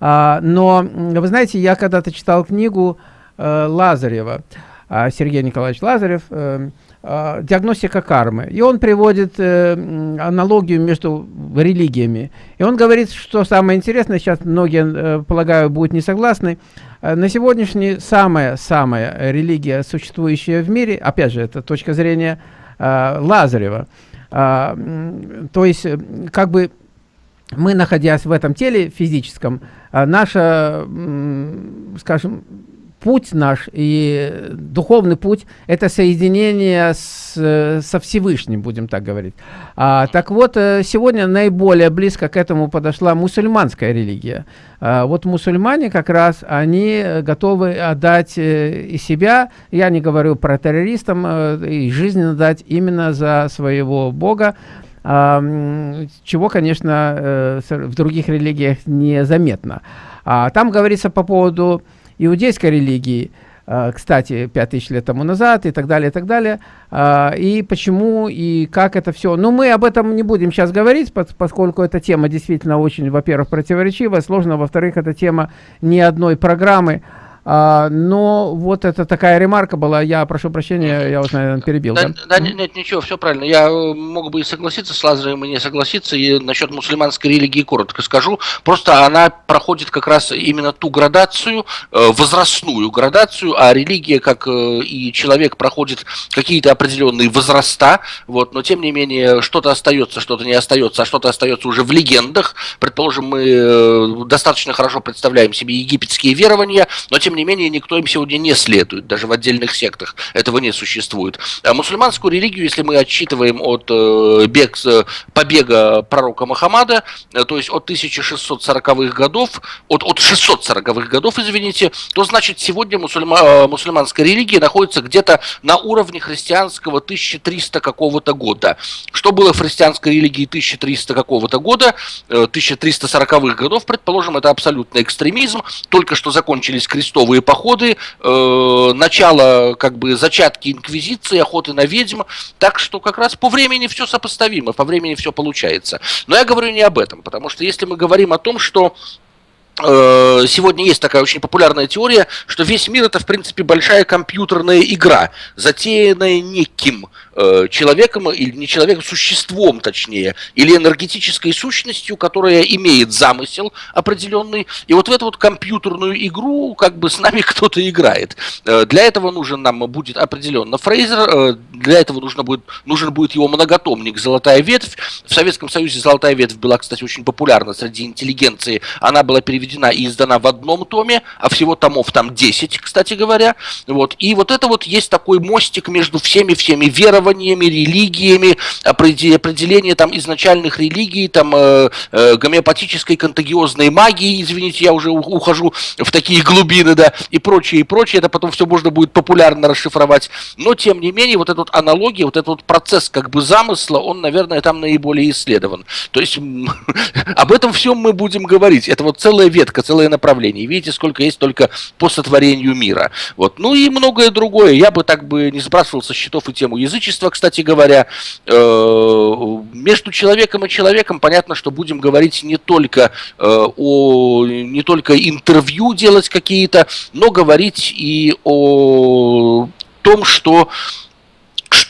А, но, вы знаете, я когда-то читал книгу э, Лазарева, э, Сергей Николаевич Лазарев, э, э, «Диагностика кармы». И он приводит э, аналогию между религиями. И он говорит, что самое интересное, сейчас многие, э, полагаю, будут не согласны, э, на сегодняшний самая-самая религия, существующая в мире, опять же, это точка зрения э, Лазарева, э, то есть, как бы мы, находясь в этом теле физическом, а, наша, скажем, путь наш и духовный путь – это соединение с, со Всевышним, будем так говорить. А, так вот, э, сегодня наиболее близко к этому подошла мусульманская религия. А, вот мусульмане как раз, они готовы отдать э, и себя, я не говорю про террористам, э, и жизнь отдать именно за своего Бога, чего, конечно, э, в других религиях незаметно. А там говорится по поводу иудейской религии, э, кстати, 5000 лет тому назад и так далее, и так далее. А, и почему, и как это все. Но мы об этом не будем сейчас говорить, поскольку эта тема действительно очень, во-первых, противоречивая, сложно, во-вторых, эта тема ни одной программы, а, но вот это такая ремарка была, я прошу прощения, я вас, наверное, перебил. Да, да? да нет, ничего, все правильно. Я э, мог бы и согласиться с Лазарем, и не согласиться. И насчет мусульманской религии коротко скажу. Просто она проходит как раз именно ту градацию, э, возрастную градацию, а религия, как э, и человек, проходит какие-то определенные возраста. Вот, но тем не менее, что-то остается, что-то не остается, а что-то остается уже в легендах. Предположим, мы достаточно хорошо представляем себе египетские верования, но тем тем не менее, никто им сегодня не следует, даже в отдельных сектах этого не существует. А мусульманскую религию, если мы отчитываем от э, бег, побега пророка Мухаммада, э, то есть от 1640-х годов, от, от 640-х годов, извините, то значит сегодня мусульма, э, мусульманская религия находится где-то на уровне христианского 1300 какого-то года. Что было в христианской религии 1300 какого-то года, 1340-х э, годов, предположим, это абсолютный экстремизм, только что закончились крестовые крестовые походы, э, начало, как бы, зачатки инквизиции, охоты на ведьм, так что как раз по времени все сопоставимо, по времени все получается. Но я говорю не об этом, потому что если мы говорим о том, что Сегодня есть такая очень популярная теория, что весь мир это в принципе большая компьютерная игра, затеянная неким Э, человеком, или не человеком, существом точнее, или энергетической сущностью, которая имеет замысел определенный. И вот в эту вот компьютерную игру как бы с нами кто-то играет. Э, для этого нужен нам будет определенно Фрейзер, э, для этого нужно будет, нужен будет его многотомник «Золотая ветвь». В Советском Союзе «Золотая ветвь» была, кстати, очень популярна среди интеллигенции. Она была переведена и издана в одном томе, а всего томов там 10, кстати говоря. Вот. И вот это вот есть такой мостик между всеми-всеми верованиями, религиями, определение там изначальных религий, там э, э, гомеопатической контагиозной магии, извините, я уже ухожу в такие глубины, да, и прочее, и прочее, это потом все можно будет популярно расшифровать, но тем не менее вот эта вот аналогия, вот этот вот процесс как бы замысла, он, наверное, там наиболее исследован. То есть об этом всем мы будем говорить. Это вот целая ветка, целое направление. Видите, сколько есть только по сотворению мира. Вот. Ну и многое другое. Я бы так бы не сбрасывал со счетов и тему язычества, кстати говоря, э, между человеком и человеком понятно, что будем говорить не только э, о не только интервью делать какие-то, но говорить и о том, что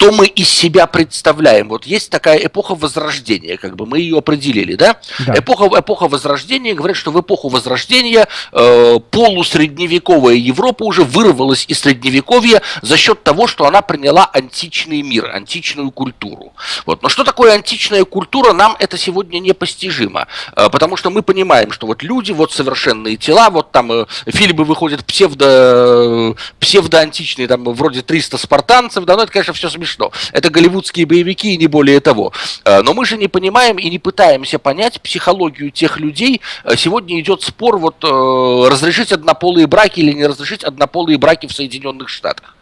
что мы из себя представляем. Вот есть такая эпоха Возрождения, как бы мы ее определили, да? да. Эпоха, эпоха Возрождения говорят, что в эпоху Возрождения э, полусредневековая Европа уже вырвалась из Средневековья за счет того, что она приняла античный мир, античную культуру. Вот. Но что такое античная культура, нам это сегодня непостижимо, э, потому что мы понимаем, что вот люди, вот совершенные тела, вот там э, фильмы выходят псевдо, псевдоантичные, там вроде 300 спартанцев, да, но это, конечно, все смешно. Это голливудские боевики и не более того. Э, но мы же не понимаем и не пытаемся понять психологию тех людей. Э, сегодня идет спор, вот э, разрешить однополые браки или не разрешить однополые браки в Соединенных Штатах.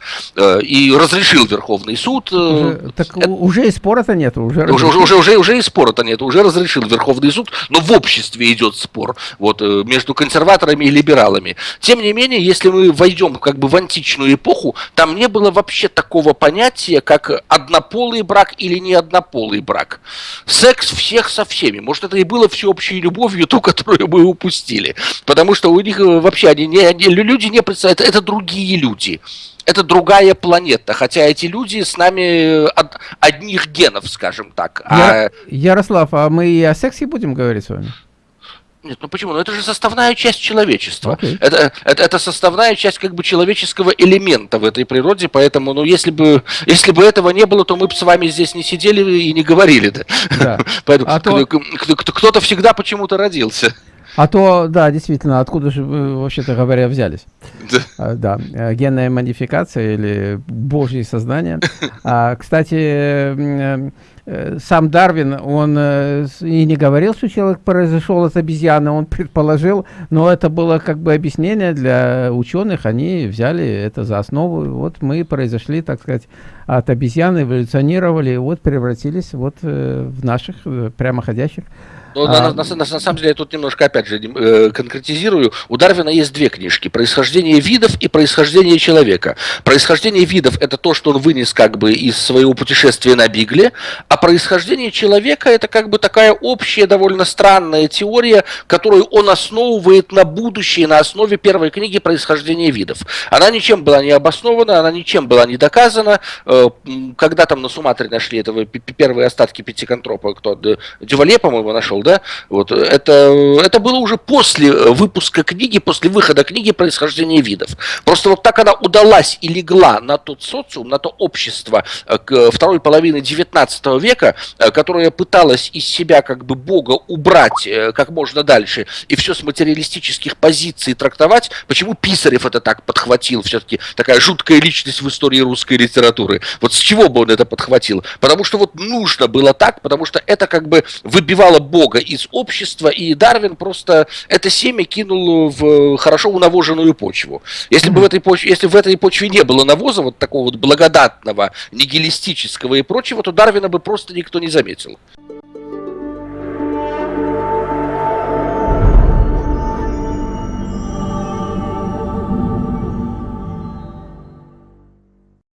И разрешил Верховный суд. Уже, так это, уже и спора-то нет. Уже, уже, уже, уже, уже и спора-то нет. Уже разрешил Верховный суд, но в обществе идет спор вот, между консерваторами и либералами. Тем не менее, если мы войдем как бы в античную эпоху, там не было вообще такого понятия, как однополый брак или не однополый брак. Секс всех со всеми. Может, это и было всеобщей любовью, ту, которую мы упустили. Потому что у них вообще они не, они, люди не представляют, это другие люди это другая планета, хотя эти люди с нами от одних генов, скажем так. Я, а... Ярослав, а мы и о сексе будем говорить с вами? Нет, ну почему? Ну это же составная часть человечества. Okay. Это, это, это составная часть как бы человеческого элемента в этой природе, поэтому, ну если бы, если бы этого не было, то мы бы с вами здесь не сидели и не говорили. Да? Да. Поэтому а то... кто-то всегда почему-то родился. А то, да, действительно, откуда же вы, вообще-то говоря, взялись? Да. А, да, э, генная модификация или божье сознание. А, кстати, э, сам Дарвин, он и не говорил, что человек произошел от обезьяны, он предположил, но это было как бы объяснение для ученых, они взяли это за основу, вот мы произошли, так сказать, от обезьяны, эволюционировали, вот превратились вот в наших прямоходящих но а... на, на, на, на самом деле я тут немножко опять же э, конкретизирую. У Дарвина есть две книжки: "Происхождение видов" и "Происхождение человека". Происхождение видов это то, что он вынес как бы из своего путешествия на Бигле, а происхождение человека это как бы такая общая довольно странная теория, которую он основывает на будущее на основе первой книги "Происхождение видов". Она ничем была не обоснована, она ничем была не доказана. Э, когда там на Суматре нашли этого первые остатки пятиконтропа, кто Дювале, по-моему, нашел да, вот, это, это было уже после выпуска книги, после выхода книги «Происхождение видов». Просто вот так она удалась и легла на тот социум, на то общество э, второй половины XIX века, э, которое пыталось из себя как бы Бога убрать э, как можно дальше и все с материалистических позиций трактовать. Почему Писарев это так подхватил? Все-таки такая жуткая личность в истории русской литературы. Вот с чего бы он это подхватил? Потому что вот нужно было так, потому что это как бы выбивало Бога из общества, и Дарвин просто это семя кинул в хорошо унавоженную почву. Если бы в этой почве, если в этой почве не было навоза, вот такого вот благодатного, нигилистического и прочего, то Дарвина бы просто никто не заметил.